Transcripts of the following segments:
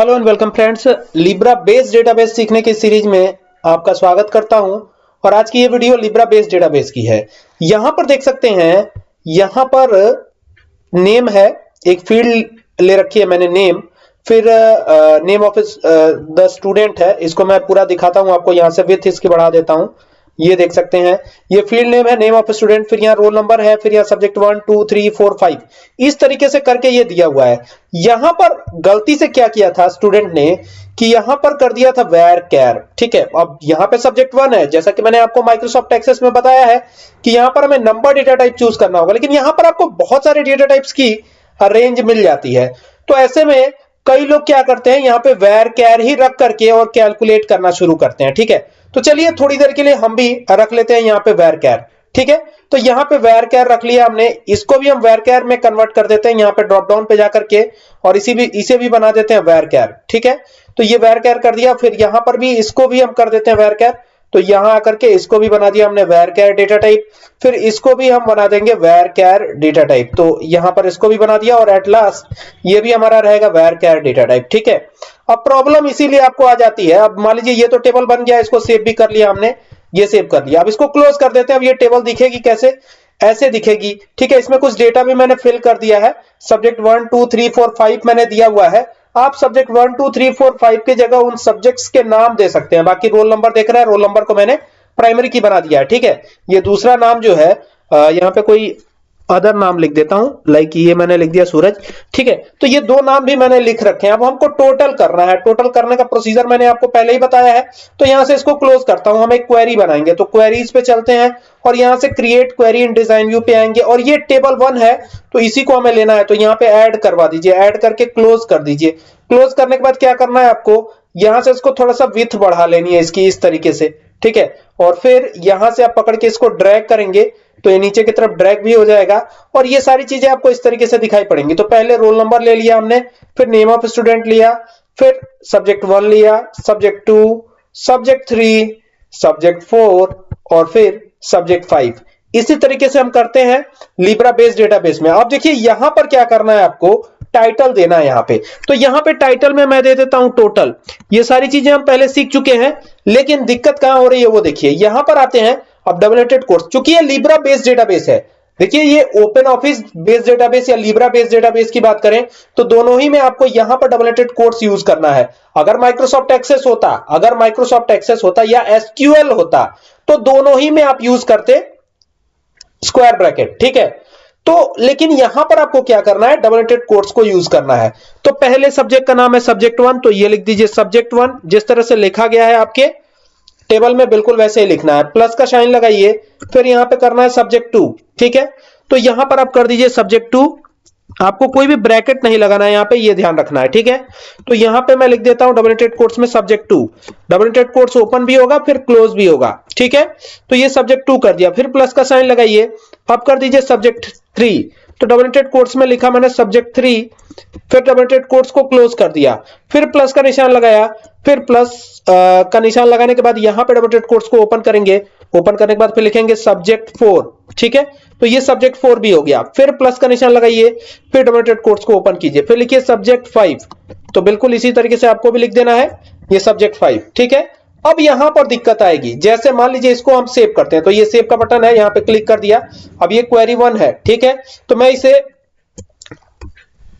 Hello and welcome friends Libre base database सीखने की series में आपका स्वागत करता हूँ। और आज की ये वीडियो लिब्रा बेस डेटाबेस की है। यहाँ पर देख सकते हैं, यहाँ पर नेम है। एक फ़ील्ड ले रखी है मैंने नेम फिर नेम ऑफ़ द स्टूडेंट है। इसको मैं पूरा दिखाता हूँ, आपको यहाँ से विथ इसकी बढ़ा देता हूँ। ये देख सकते हैं। ये फ़ील्ड नेम है नेम ऑफ़ स्टूडेंट फिर यहाँ रोल नंबर है, फिर यहाँ subject one two three four five इस तरीके से करके ये दिया हुआ है। यहाँ पर गलती से क्या किया था स्टूडेंट ने? कि यहाँ पर कर दिया था वेर कैर ठीक है? अब यहाँ पे सब्जेक्ट वन है, जैसा कि मैंने आपको माइक्रोसॉफ्ट एक्सेस में बताया है कि यहाँ पर हमें नंबर डेटा टाइप चूज़ करना होगा, लेकिन यहाँ पर आपको बहुत सारे डेटा टाइप्स की रेंज मिल जाती है। तो ऐसे में कई लोग क्या करते हैं, यहाँ पे वेर कैर ही रख करके और कैलकुलेट करना शुरू करते हैं, ठीक है? तो चलिए थोड़ी देर के लिए हम भी रख लेते हैं यहाँ पे वेर कैर ठीक है? तो यहाँ पे वेर कैर रख लिया हमने। इसको भी हम वेर कैर में कन्वर्ट कर देते हैं यहाँ पे ड्रॉप डाउन पे जाकर के, और इसी भी, इसे भी बना देते हैं वेर कैर ठीक है? तो ये वेर कैर कर दिया। फिर यहाँ पर भी इसको भी हम कर देते हैं वेर कैर तो यहाँ आकर के इसको भी बना दिया हमने वेर कैर डेटा टाइप फिर इसको भी हम बना देंगे वेर कैर डेटा टाइप तो यहाँ पर इसको भी बना दिया, और एट लास्ट ये भी हमारा रहेगा वेर कैर डेटा टाइप ठीक है? अब प्रॉब्लम इसीलिए आपको आ जाती है। अब मान लीजिए ये तो टेबल बन गया, इसको सेव भी कर लिया हमने, ये सेव कर लिया। अब इसको क्लोज कर देते हैं। अब ये टेबल दिखेगी कैसे? ऐसे दिखेगी। ठीक है, इसमें कुछ डेटा भी मैंने फिल कर दिया है। Subject one two three four five मैंने दिया हुआ है। आप subject one two three four five की जगह उन सब्जेक्ट्स के नाम दे सकते हैं। बाकी रोल नंबर देख रहे हैं। रोल नंबर को मैंने प्राइमरी की बना दिया है। ठीक है, ये दूसरा नाम जो है यहाँ पे कोई अदर नाम लिख देता हूँ लाइक ये मैंने लिख दिया सूरज। ठीक है तो ये दो नाम भी मैंने लिख रखे हैं। अब हमको टोटल करना है। टोटल करने का प्रोसीजर मैंने आपको पहले ही बताया है। तो यहाँ से इसको क्लोज करता हूँ। हम एक क्वेरी बनाएँगे। तो क्वेरीज पे चलते हैं और यहाँ से create query in design view पे आएँगे। और ये टेबल वन है तो इसी को हमें लेना है। तो यहाँ पे ऐड करवा दीजिए। ऐड करके क्लोज कर दीजिए। क्लोज करने के बाद क्या करना है आपको? यहाँ से इसको थोड़ा सा विथ बढ़ा लेनी है इसकी, इस तरीके से। ठीक है? और फिर यहाँ से आप पकड़ के इसको ड्रैग करेंगे। तो ये नीचे की तरफ़ ड्रैग भी हो जाएगा और ये सारी चीज़ें आपको इस तरीके से दिखाई पड़ेंगी। तो पहले रोल नंबर ले लिया हमने, फिर नेम ऑफ़ स्टूडेंट लिया, फिर सब्जेक्ट वन लिया subject two subject three subject four और फिर सब्जेक्ट फाइव इसी तरीके से हम करते हैं लिब्रा बेस्ड डेटाबेस में। अब देखिए, यहाँ पर क्या करना है आपको? टाइटल देना है यहाँ पे। तो यहाँ पे टाइटल में मैं दे देता हूँ टोटल ये सारी चीज़ें हम पहले सीख चुके हैं, लेकिन दिक्कत कहाँ हो रही है वो देखिए। यहाँ पर आते हैं अब डबलेटेड कोर्स चूँकि ये लिब्रा बेस्ड डेटाबेस है। देखिए, ये ओपन ऑफ़िस बेस्ड डेटाबेस या लिब्रा बेस्ड डेटाबेस की बात करें तो दोनों ही में आपको यहाँ पर डबलेटेड कोर्स यूज़ करना है। अगर माइक्रोसॉफ्ट एक्सेस होता, अगर माइक्रोसॉफ्ट एक्सेस होता या एसक्यूएल होता तो दोनों ही में आप यूज़ करते स्क्वायर ब्रैकेट ठीक है? तो लेकिन यहाँ पर आपको क्या करना है? डबलेटेड कोर्स को यूज़ करना है। तो पहले सब्जेक्ट का नाम है सब्जेक्ट वन तो ये लिख दीजिए सब्जेक्ट वन जिस तरह से लिखा गया है आपके टेबल में बिल्कुल वैसे ही लिखना है। प्लस का शाइन लगाइए, फिर यहाँ पे करना है सब्जेक्ट टू ठीक है? तो यहाँ पर आप कर दीजिए सब्जेक्ट टू आपको कोई भी ब्रैकेट नहीं लगाना है, यहाँ पे ये ध्यान रखना है, ठीक है? तो यहाँ पे मैं लिख देता हूँ डबलेटेड कोर्स में सब्जेक्ट टू डबलेटेड कोर्स ओपन भी होगा, फिर क्लोज भी होगा, ठीक है? तो ये सब्जेक्ट टू कर दिया। फिर प्लस का साइन लगाइए। अब कर दीजिए सब्जेक्ट थ्री तो डबलेटेड कोर्स में लिखा मैंने सब्जेक्ट थ्री फिर डबलेटेड कोर्स को क्लोज कर दिया, फिर प्लस का निशान लगाया, फिर प्लस का निशान लगाने के बाद यहाँ पे डबलेटेड कोर्स को ओपन करेंगे ओपन करने के बाद फिर लिखेंगे सब्जेक्ट फोर ठीक है? तो ये सब्जेक्ट फोर भी हो गया। फिर प्लस का निशान लगाइए, फिर डबलेटेड कोर्स को ओपन कीजिए, फिर लिखिए सब्जेक्ट फाइव तो बिल्कुल इसी तरीके से आपको भी लिख देना है, ये सब्जेक्ट फाइव ठीक है? अब यहाँ पर दिक्कत आएगी। जैसे मान लीजिए इसको हम सेव करते हैं तो ये सेव का बटन है, यहाँ पे क्लिक कर दिया। अब ये क्वेरी वन है, ठीक है? तो मैं इसे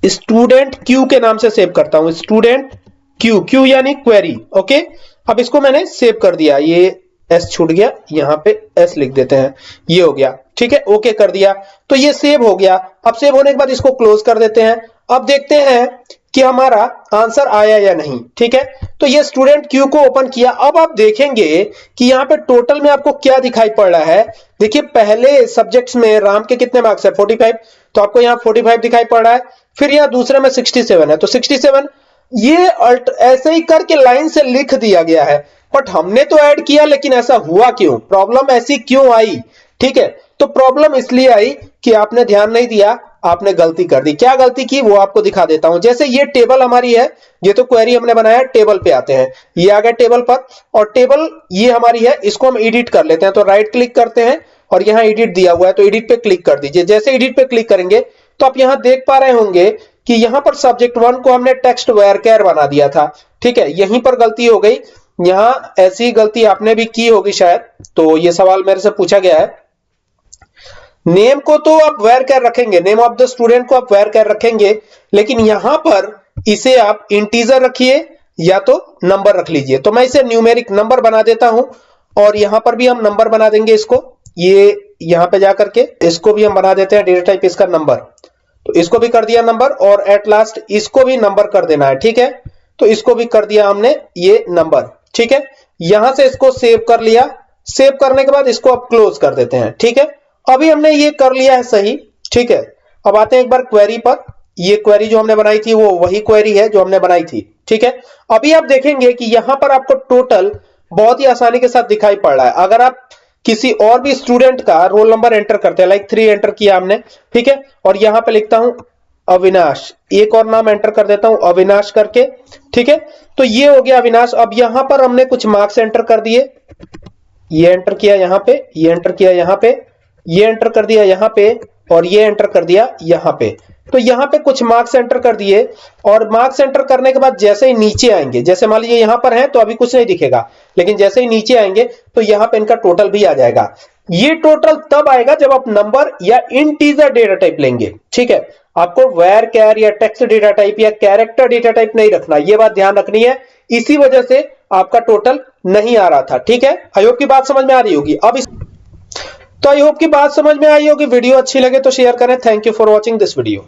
स्टूडेंट क्यू के नाम से सेव करता हूँ। स्टूडेंट क्यू क्यू यानी क्वेरी ओके अब इसको मैंने सेव कर दिया। ये एस छूट गया, यहाँ पे एस लिख देते हैं। ये हो गया, ठीक है? ओके कर दिया। तो ये सेव हो गया। अब सेव होने के बाद इसको क्लोज कर देते हैं। अब देखते हैं कि हमारा आंसर आया या नहीं, ठीक है? तो ये स्टूडेंट क्यू को ओपन किया। अब आप देखेंगे कि यहाँ पे टोटल में आपको क्या दिखाई पड़ रहा है। देखिए, पहले सब्जेक्ट्स में राम के कितने मार्क्स है? 45 तो आपको यहाँ 45 दिखाई पड़ रहा है। फिर यहाँ दूसरे में 67 है। तो 67 ये ऐसे ही करके लाइन से लिख दिया गया है। बट हमने तो ऐड किया, लेकिन ऐसा हुआ क्यों? प्रॉब्लम ऐसी क्यों आई? ठीक है? तो प्रॉब्लम इसलिए आई कि आपने ध्यान नहीं दिया। आपने गलती कर दी। क्या गलती की वो आपको दिखा देता हूँ। जैसे ये टेबल हमारी है, ये तो क्वेरी हमने बनाया टेबल पे आते हैं। ये आ गया टेबल पर, और टेबल ये हमारी है, इसको हम एडिट कर लेते हैं। तो राइट क्लिक करते हैं, और यहाँ एडिट दिया हुआ है तो एडिट पे क्लिक कर दीजिए। जैसे एडिट पे क्लिक करेंगे तो आप यहाँ देख पा रहे होंगे कि यहाँ पर सब्जेक्ट वन को हमने टेक्स्ट वेयर कैर बना दिया था। ठीक है, यहीं पर गलती हो गई। यहाँ ऐसी गलती आपने भी की होगी शायद तो ये सवाल मेरे से पूछा गया है। नेम को तो आप वेयर कैर रखेंगे नेम ऑफ़ द स्टूडेंट को आप वेयर कैर रखेंगे, लेकिन यहाँ पर इसे आप इंटीजर रखिए या तो नंबर रख लीजिए। तो मैं इसे न्यूमेरिक नंबर बना देता हूँ और यहाँ पर भी हम नंबर बना देंगे इसको। ये यहाँ पे जाकर के इसको भी हम बना देते हैं डेटा टाइप इसका नंबर तो इसको भी कर दिया नंबर और एट लास्ट इसको भी नंबर कर देना है, ठीक है? तो इसको भी कर दिया हमने ये नंबर ठीक है? यहाँ से इसको सेव कर लिया। सेव करने के बाद इसको आप क्लोज कर देते हैं, ठीक है? अभी हमने ये कर लिया है सही, ठीक है? अब आते हैं एक बार क्वेरी पर। ये क्वेरी जो हमने बनाई थी, वो वही क्वेरी है जो हमने बनाई थी, ठीक है? अभी आप देखेंगे कि यहाँ पर आपको टोटल बहुत ही आसानी के साथ दिखाई पड़ रहा है। अगर आप किसी और भी स्टूडेंट का रोल नंबर एंटर करते हैं लाइक थ्री एंटर किया हमने, ठीक है? और यहाँ पे लिखता हूँ, अविनाश। एक और नाम एंटर कर देता हूँ, अविनाश करके, ठीक है? तो ये हो गया अविनाश। अब यहाँ पर हमने कुछ मार्क्स एंटर कर दिए। ये एंटर किया यहाँ पे, ये एंटर किया यहाँ पे। ये एंटर कर दिया यहाँ पे और ये एंटर कर दिया यहाँ पे। तो यहाँ पे कुछ मार्क्स एंटर कर दिए और मार्क्स एंटर करने के बाद जैसे ही नीचे आएँगे, जैसे मान लीजिए यहाँ पर है तो अभी कुछ नहीं दिखेगा, लेकिन जैसे ही नीचे आएँगे तो यहाँ पे इनका टोटल भी आ जाएगा। ये टोटल तब आएगा जब आप नंबर या इंटीजर डेटा टाइप लेंगे, ठीक है? आपको वेर कैर या टेक्स्ट डेटा टाइप या कैरेक्टर डेटा टाइप नहीं रखना, ये बात ध्यान रखनी है। इसी वजह से आपका टोटल नहीं आ रहा था, ठीक है? आयोग की बात समझ में आ रही होगी। अब इस तो आई होप की बात समझ में आई होगी। वीडियो अच्छी लगे तो शेयर करें। Thank you for watching this video